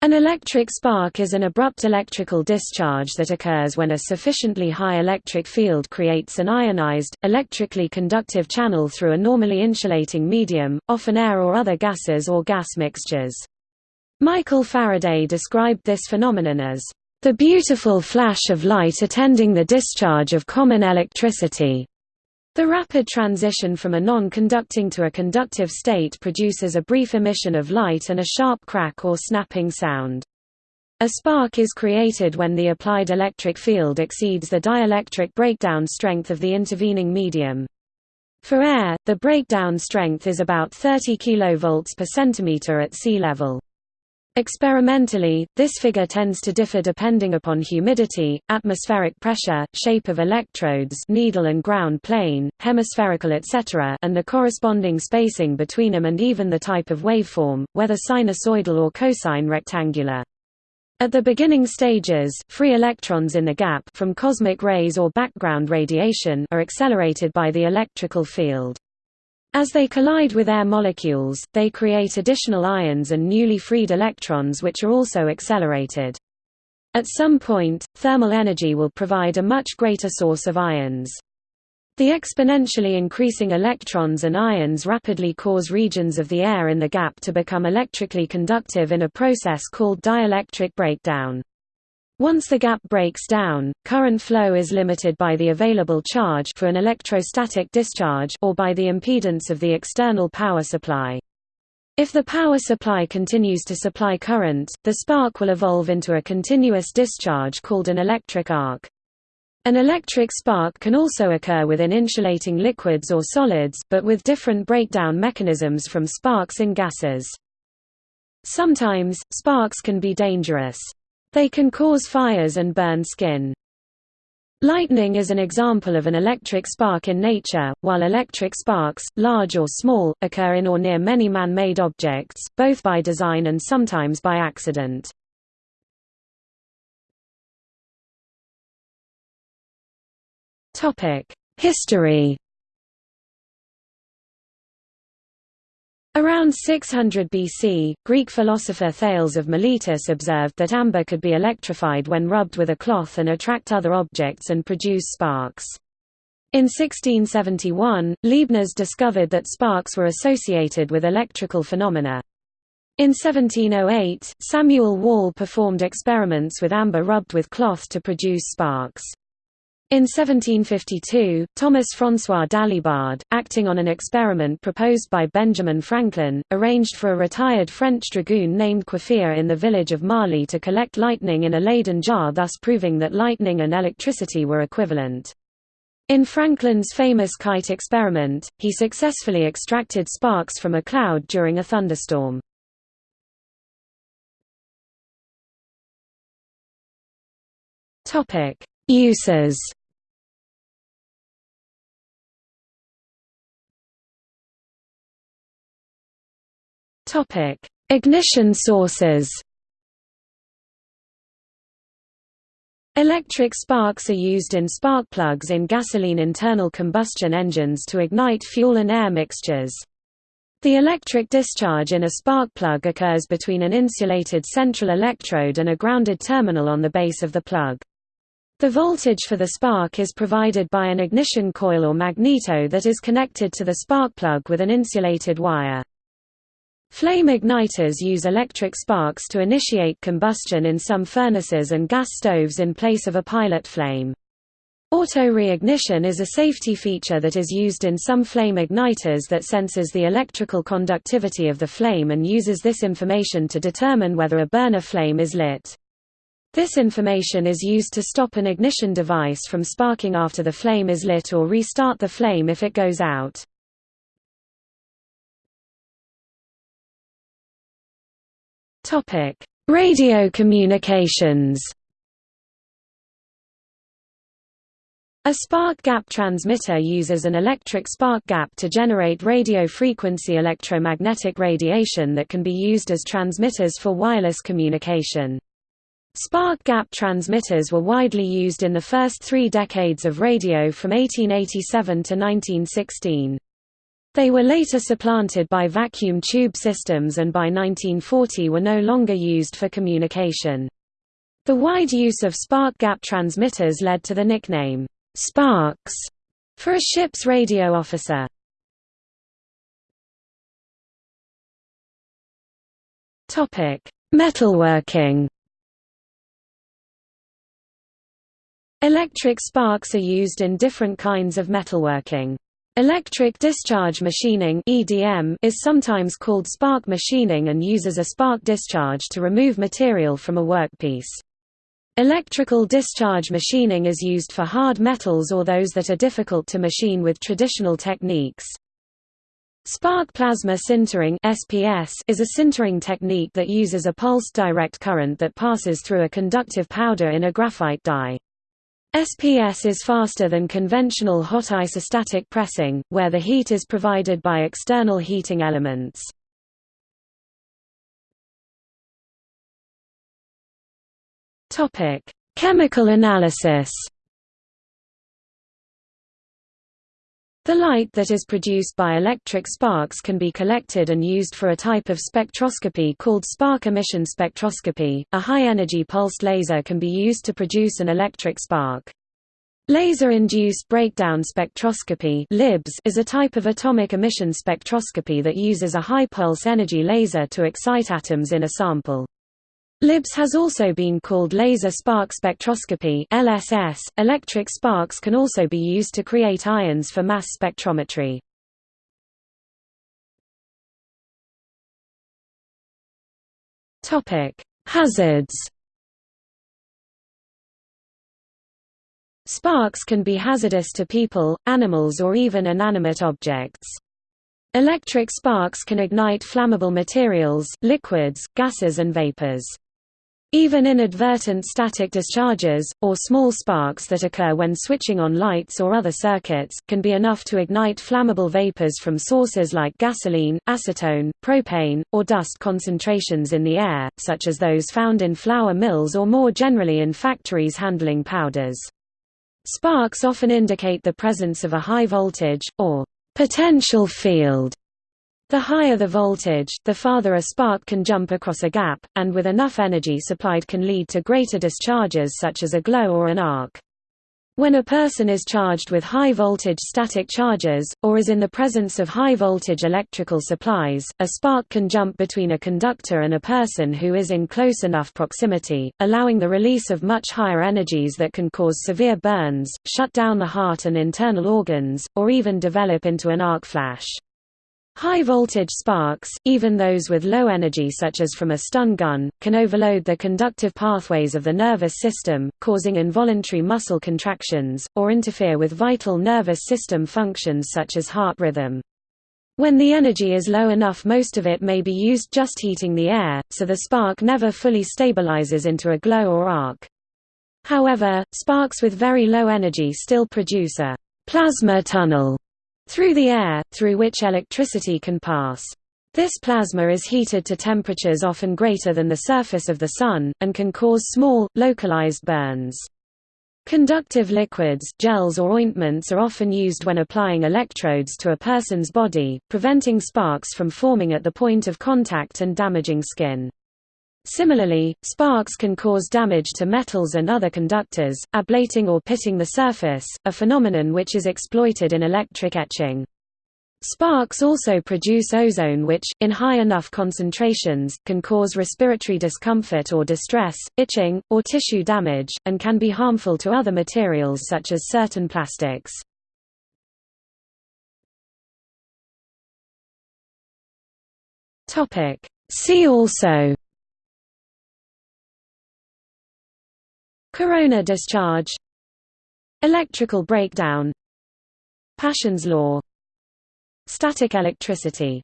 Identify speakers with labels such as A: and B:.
A: An electric spark is an abrupt electrical discharge that occurs when a sufficiently high electric field creates an ionized, electrically conductive channel through a normally insulating medium, often air or other gases or gas mixtures. Michael Faraday described this phenomenon as, "...the beautiful flash of light attending the discharge of common electricity." The rapid transition from a non-conducting to a conductive state produces a brief emission of light and a sharp crack or snapping sound. A spark is created when the applied electric field exceeds the dielectric breakdown strength of the intervening medium. For air, the breakdown strength is about 30 kV per centimeter at sea level. Experimentally, this figure tends to differ depending upon humidity, atmospheric pressure, shape of electrodes needle and ground plane, hemispherical etc. and the corresponding spacing between them and even the type of waveform, whether sinusoidal or cosine rectangular. At the beginning stages, free electrons in the gap from cosmic rays or background radiation are accelerated by the electrical field. As they collide with air molecules, they create additional ions and newly freed electrons which are also accelerated. At some point, thermal energy will provide a much greater source of ions. The exponentially increasing electrons and ions rapidly cause regions of the air in the gap to become electrically conductive in a process called dielectric breakdown. Once the gap breaks down, current flow is limited by the available charge for an electrostatic discharge or by the impedance of the external power supply. If the power supply continues to supply current, the spark will evolve into a continuous discharge called an electric arc. An electric spark can also occur within insulating liquids or solids, but with different breakdown mechanisms from sparks in gases. Sometimes, sparks can be dangerous. They can cause fires and burn skin. Lightning is an example of an electric spark in nature, while electric sparks, large or small, occur in or near many man-made objects, both by design and sometimes by accident. History Around 600 BC, Greek philosopher Thales of Miletus observed that amber could be electrified when rubbed with a cloth and attract other objects and produce sparks. In 1671, Leibniz discovered that sparks were associated with electrical phenomena. In 1708, Samuel Wall performed experiments with amber rubbed with cloth to produce sparks. In 1752, Thomas François Dalibard, acting on an experiment proposed by Benjamin Franklin, arranged for a retired French dragoon named Coiffier in the village of Marly to collect lightning in a Leyden jar thus proving that lightning and electricity were equivalent. In Franklin's famous kite experiment, he successfully extracted sparks from a cloud during a thunderstorm. Uses Topic: Ignition sources. Electric sparks are used in spark plugs in gasoline internal combustion engines to ignite fuel and air mixtures. The electric discharge in a spark plug occurs between an insulated central electrode and a grounded terminal on the base of the plug. The voltage for the spark is provided by an ignition coil or magneto that is connected to the spark plug with an insulated wire. Flame igniters use electric sparks to initiate combustion in some furnaces and gas stoves in place of a pilot flame. Auto-reignition is a safety feature that is used in some flame igniters that senses the electrical conductivity of the flame and uses this information to determine whether a burner flame is lit. This information is used to stop an ignition device from sparking after the flame is lit or restart the flame if it goes out. Topic: Radio communications. A spark gap transmitter uses an electric spark gap to generate radio frequency electromagnetic radiation that can be used as transmitters for wireless communication. Spark gap transmitters were widely used in the first three decades of radio from 1887 to 1916. They were later supplanted by vacuum tube systems and by 1940 were no longer used for communication. The wide use of spark gap transmitters led to the nickname, Sparks, for a ship's radio officer. Metalworking Electric sparks are used in different kinds of metalworking. Electric discharge machining (EDM) is sometimes called spark machining and uses a spark discharge to remove material from a workpiece. Electrical discharge machining is used for hard metals or those that are difficult to machine with traditional techniques. Spark plasma sintering (SPS) is a sintering technique that uses a pulsed direct current that passes through a conductive powder in a graphite die. SPS is faster than conventional hot isostatic pressing, where the heat is provided by external heating elements. Chemical analysis The light that is produced by electric sparks can be collected and used for a type of spectroscopy called spark emission spectroscopy. A high-energy pulsed laser can be used to produce an electric spark. Laser-induced breakdown spectroscopy is a type of atomic emission spectroscopy that uses a high-pulse energy laser to excite atoms in a sample. LIBS has also been called laser spark spectroscopy LSS. .Electric sparks can also be used to create ions for mass spectrometry. Hazards Sparks can be hazardous to people, animals or even inanimate objects. Electric sparks can ignite flammable materials, liquids, gases and vapors. Even inadvertent static discharges, or small sparks that occur when switching on lights or other circuits, can be enough to ignite flammable vapors from sources like gasoline, acetone, propane, or dust concentrations in the air, such as those found in flour mills or more generally in factories handling powders. Sparks often indicate the presence of a high voltage, or potential field the higher the voltage, the farther a spark can jump across a gap, and with enough energy supplied can lead to greater discharges such as a glow or an arc. When a person is charged with high-voltage static charges, or is in the presence of high-voltage electrical supplies, a spark can jump between a conductor and a person who is in close enough proximity, allowing the release of much higher energies that can cause severe burns, shut down the heart and internal organs, or even develop into an arc flash. High-voltage sparks, even those with low energy such as from a stun gun, can overload the conductive pathways of the nervous system, causing involuntary muscle contractions, or interfere with vital nervous system functions such as heart rhythm. When the energy is low enough most of it may be used just heating the air, so the spark never fully stabilizes into a glow or arc. However, sparks with very low energy still produce a plasma tunnel through the air, through which electricity can pass. This plasma is heated to temperatures often greater than the surface of the Sun, and can cause small, localized burns. Conductive liquids gels or ointments are often used when applying electrodes to a person's body, preventing sparks from forming at the point of contact and damaging skin. Similarly, sparks can cause damage to metals and other conductors, ablating or pitting the surface, a phenomenon which is exploited in electric etching. Sparks also produce ozone which, in high enough concentrations, can cause respiratory discomfort or distress, itching, or tissue damage, and can be harmful to other materials such as certain plastics. See also Corona discharge. Electrical breakdown. Paschen's law. Static electricity